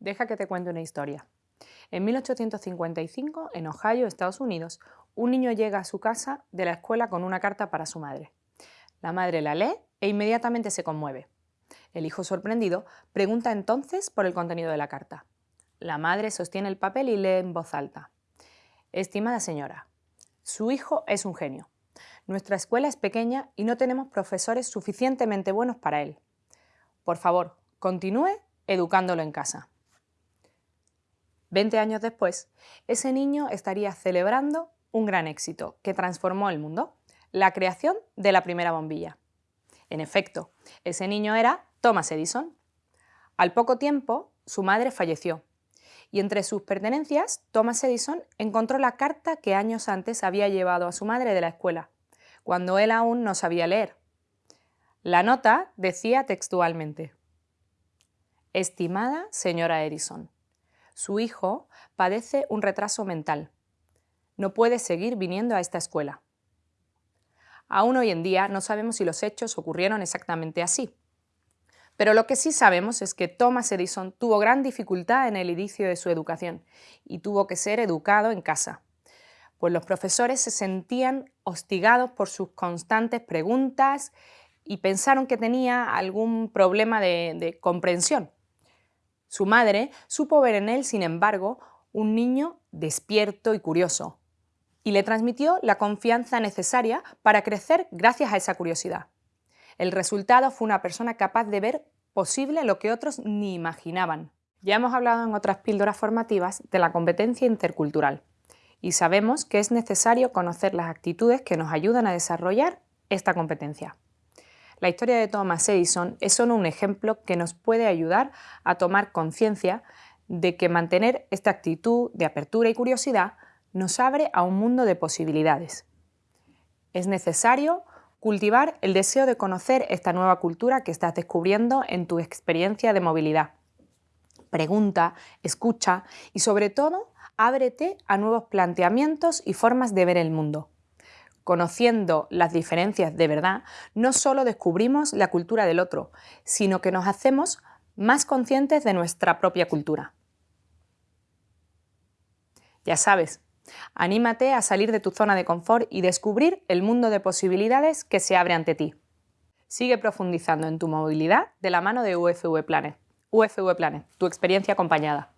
Deja que te cuente una historia. En 1855, en Ohio, Estados Unidos, un niño llega a su casa de la escuela con una carta para su madre. La madre la lee e inmediatamente se conmueve. El hijo sorprendido pregunta entonces por el contenido de la carta. La madre sostiene el papel y lee en voz alta. Estimada señora, su hijo es un genio. Nuestra escuela es pequeña y no tenemos profesores suficientemente buenos para él. Por favor, continúe educándolo en casa. Veinte años después, ese niño estaría celebrando un gran éxito que transformó el mundo, la creación de la primera bombilla. En efecto, ese niño era Thomas Edison. Al poco tiempo, su madre falleció y entre sus pertenencias, Thomas Edison encontró la carta que años antes había llevado a su madre de la escuela, cuando él aún no sabía leer. La nota decía textualmente, Estimada señora Edison, su hijo padece un retraso mental. No puede seguir viniendo a esta escuela. Aún hoy en día no sabemos si los hechos ocurrieron exactamente así. Pero lo que sí sabemos es que Thomas Edison tuvo gran dificultad en el inicio de su educación y tuvo que ser educado en casa, pues los profesores se sentían hostigados por sus constantes preguntas y pensaron que tenía algún problema de, de comprensión. Su madre supo ver en él, sin embargo, un niño despierto y curioso, y le transmitió la confianza necesaria para crecer gracias a esa curiosidad. El resultado fue una persona capaz de ver posible lo que otros ni imaginaban. Ya hemos hablado en otras píldoras formativas de la competencia intercultural y sabemos que es necesario conocer las actitudes que nos ayudan a desarrollar esta competencia. La historia de Thomas Edison es solo un ejemplo que nos puede ayudar a tomar conciencia de que mantener esta actitud de apertura y curiosidad nos abre a un mundo de posibilidades. Es necesario cultivar el deseo de conocer esta nueva cultura que estás descubriendo en tu experiencia de movilidad. Pregunta, escucha y sobre todo ábrete a nuevos planteamientos y formas de ver el mundo. Conociendo las diferencias de verdad, no solo descubrimos la cultura del otro, sino que nos hacemos más conscientes de nuestra propia cultura. Ya sabes, anímate a salir de tu zona de confort y descubrir el mundo de posibilidades que se abre ante ti. Sigue profundizando en tu movilidad de la mano de UFV Planet. UFV Planet, tu experiencia acompañada.